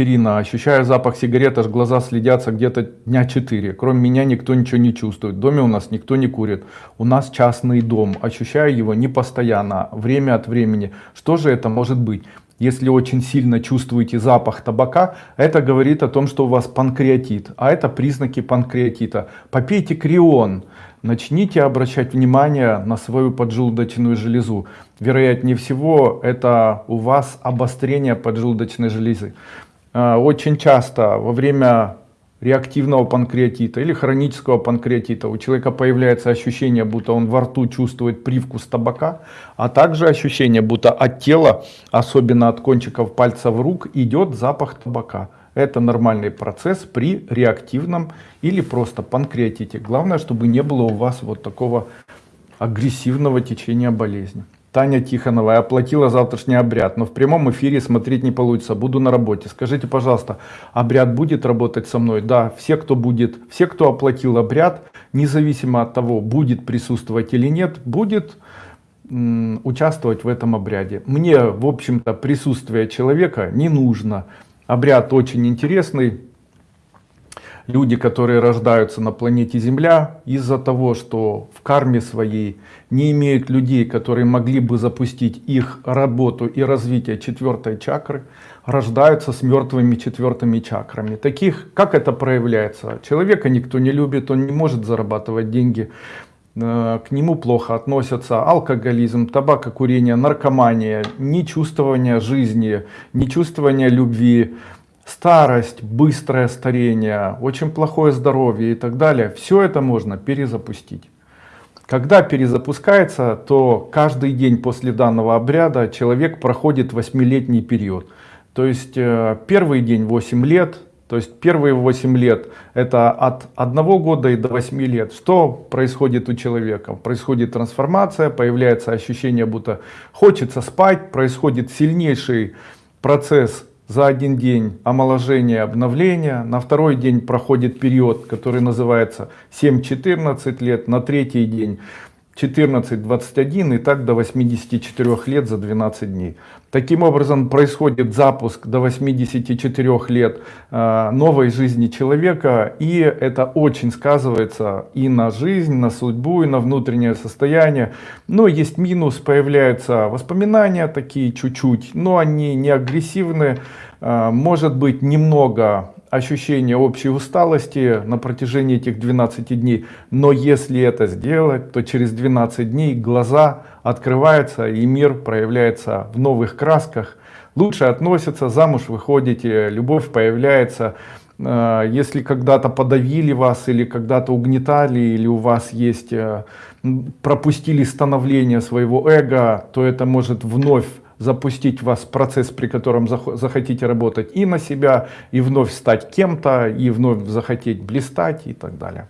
Ирина, ощущаю запах сигарет, аж глаза следятся где-то дня 4. Кроме меня никто ничего не чувствует. В доме у нас никто не курит. У нас частный дом. Ощущаю его не постоянно, время от времени. Что же это может быть? Если очень сильно чувствуете запах табака, это говорит о том, что у вас панкреатит. А это признаки панкреатита. Попейте крион. Начните обращать внимание на свою поджелудочную железу. Вероятнее всего, это у вас обострение поджелудочной железы. А, очень часто во время реактивного панкреатита или хронического панкреатита у человека появляется ощущение, будто он во рту чувствует привкус табака, а также ощущение, будто от тела, особенно от кончиков пальцев рук, идет запах табака. Это нормальный процесс при реактивном или просто панкреатите. Главное, чтобы не было у вас вот такого агрессивного течения болезни. Таня Тихонова, я оплатила завтрашний обряд, но в прямом эфире смотреть не получится, буду на работе. Скажите, пожалуйста, обряд будет работать со мной? Да, все, кто будет, все, кто оплатил обряд, независимо от того, будет присутствовать или нет, будет участвовать в этом обряде. Мне, в общем-то, присутствие человека не нужно. Обряд очень интересный, люди, которые рождаются на планете Земля, из-за того, что в карме своей не имеют людей, которые могли бы запустить их работу и развитие четвертой чакры, рождаются с мертвыми четвертыми чакрами. Таких, как это проявляется? Человека никто не любит, он не может зарабатывать деньги, э, к нему плохо относятся алкоголизм, табакокурение, наркомания, нечувствование жизни, нечувствование любви, старость, быстрое старение, очень плохое здоровье и так далее, все это можно перезапустить. Когда перезапускается, то каждый день после данного обряда человек проходит восьмилетний период. То есть э, первый день 8 лет, то есть первые 8 лет это от 1 года и до 8 лет. Что происходит у человека? Происходит трансформация, появляется ощущение, будто хочется спать, происходит сильнейший процесс за один день омоложение, обновление, на второй день проходит период, который называется 7-14 лет, на третий день 14-21 и так до 84 лет за 12 дней. Таким образом происходит запуск до 84 лет э, новой жизни человека и это очень сказывается и на жизнь, на судьбу, и на внутреннее состояние. Но есть минус, появляются воспоминания такие чуть-чуть, но они не агрессивные. Э, может быть немного ощущение общей усталости на протяжении этих 12 дней. Но если это сделать, то через 12 дней глаза открываются и мир проявляется в новых красках. Лучше относятся, замуж выходите, любовь появляется. Э, если когда-то подавили вас или когда-то угнетали, или у вас есть, э, пропустили становление своего эго, то это может вновь запустить вас процесс, при котором захотите работать и на себя, и вновь стать кем-то, и вновь захотеть блистать и так далее.